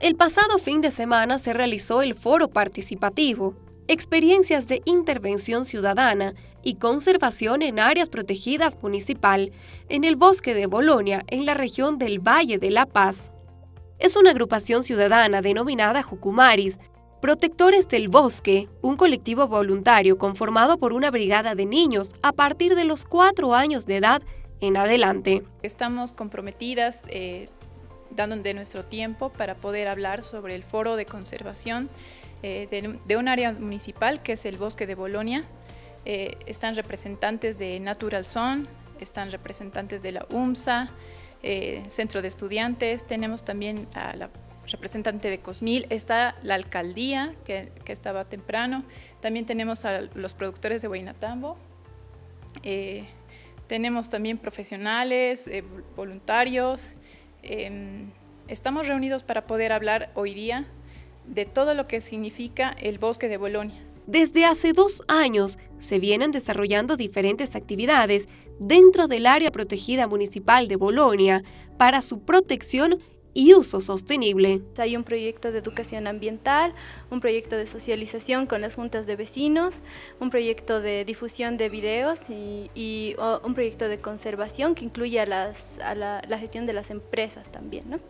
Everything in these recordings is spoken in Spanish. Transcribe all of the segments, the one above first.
El pasado fin de semana se realizó el foro participativo, experiencias de intervención ciudadana y conservación en áreas protegidas municipal en el bosque de Bolonia, en la región del Valle de la Paz. Es una agrupación ciudadana denominada Jucumaris, Protectores del Bosque, un colectivo voluntario conformado por una brigada de niños a partir de los cuatro años de edad en adelante. Estamos comprometidas eh, dando de nuestro tiempo para poder hablar sobre el foro de conservación eh, de, un área municipal que es el Bosque de Bolonia. Eh, están representantes de Natural Zone, están representantes de la UMSA, Centro de Estudiantes, tenemos también a la representante de Cosmil, está la alcaldía, que, estaba temprano, también tenemos a los productores de Huaynatambo, eh, tenemos también profesionales, eh, voluntarios, em, estamos reunidos para poder hablar hoy día de todo lo que significa el bosque de Bolonia. Desde hace dos años se vienen desarrollando diferentes actividades dentro del área protegida municipal de Bolonia para su protección y uso sostenible. Hay un proyecto de educación ambiental, un proyecto de socialización con las juntas de vecinos, un proyecto de difusión de videos y, un proyecto de conservación que incluye a, la, gestión de las empresas también.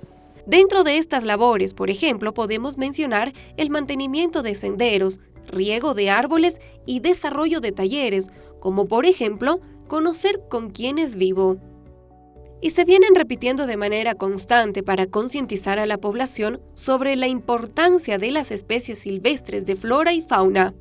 Dentro de estas labores, por ejemplo, podemos mencionar el mantenimiento de senderos, riego de árboles y desarrollo de talleres, como por ejemplo, conocer con quién es vivo y se vienen repitiendo de manera constante para concientizar a la población sobre la importancia de las especies silvestres de flora y fauna.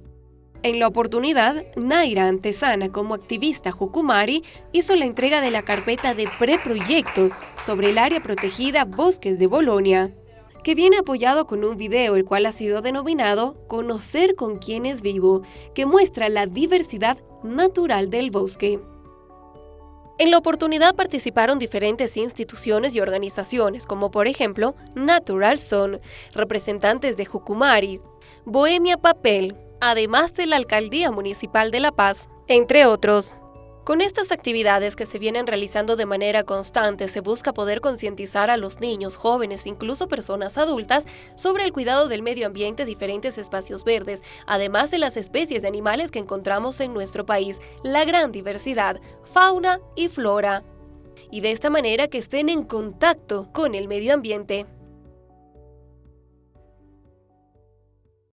En la oportunidad, Naira Antesana, como activista Jucumari, hizo la entrega de la carpeta de preproyecto sobre el área protegida Bosques de Bolonia, que viene apoyado con un video el cual ha sido denominado Conocer con quién es vivo, que muestra la diversidad natural del bosque. En la oportunidad participaron diferentes instituciones y organizaciones, como por ejemplo Natural Zone, representantes de Jucumari, Bohemia Papel, además de la Alcaldía Municipal de La Paz, entre otros. Con estas actividades que se vienen realizando de manera constante, se busca poder concientizar a los niños, jóvenes, incluso personas adultas, sobre el cuidado del medio ambiente, diferentes espacios verdes, además de las especies de animales que encontramos en nuestro país, la gran diversidad, fauna y flora. Y de esta manera que estén en contacto con el medio ambiente.